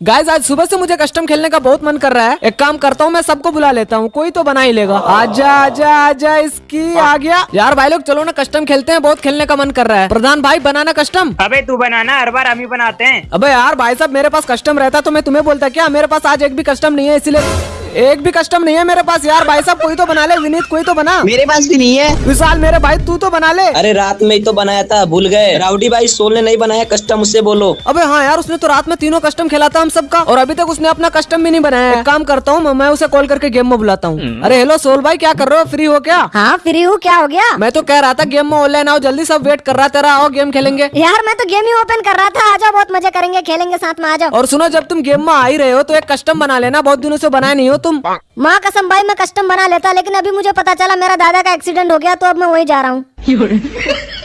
Guys आज सुबह से मुझे कस्टम खेलने का बहुत मन कर रहा है। एक काम करता हूँ मैं सबको बुला लेता हूँ। कोई तो बना ही लेगा। आजा आजा आजा इसकी आ गया। यार भाई लोग चलो ना कस्टम खेलते हैं बहुत खेलने का मन कर रहा है। प्रधान भाई बनाना कस्टम अबे तू बनाना हर बार हम ही बनाते हैं। अबे यार भाई साहब मेरे पास कस्टम रहता तो मैं तुम्हें बोलता क्या मेरे पास आज एक भी कस्टम नहीं है इसीलिए एक भी कस्टम नहीं है मेरे पास यार। भाई साहब कोई तो बना ले विनीत कोई तो बना। मेरे पास भी नहीं है। विशाल मेरे भाई तू तो बना ले। अरे रात में ही तो बनाया था भूल गए। राउडी भाई सोल ने नहीं बनाया कस्टम उससे बोलो। अबे हाँ यार उसने तो रात में तीनों कस्टम खेला था हम सबका। और अभी तक उसने अपना कस्टम भी नहीं बनाया एक काम करता हूँ मैं उसे कॉल करके गेम में बुलाता हूँ। अरे हेलो सोल भाई क्या कर रहे हो? फ्री हो क्या? हाँ फ्री हूँ क्या हो गया? मैं तो कह रहा था गेम में ऑनलाइन आओ जल्दी सब वेट कर रहा तेरा आओ गेम खेलेंगे। यार मैं तो गेम ही ओपन कर रहा था आ जाओ बहुत मज़े करेंगे खेलेंगे साथ में आ जाओ। और सुनो जब तुम गेम में आ ही रहे हो तो एक कस्टम बना लेना बहुत दिनों से बनाया नहीं हो तुम माँ कसम भाई मैं कस्टम बना लेता लेकिन अभी मुझे पता चला मेरा दादा का एक्सीडेंट हो गया तो अब मैं वही जा रहा हूँ।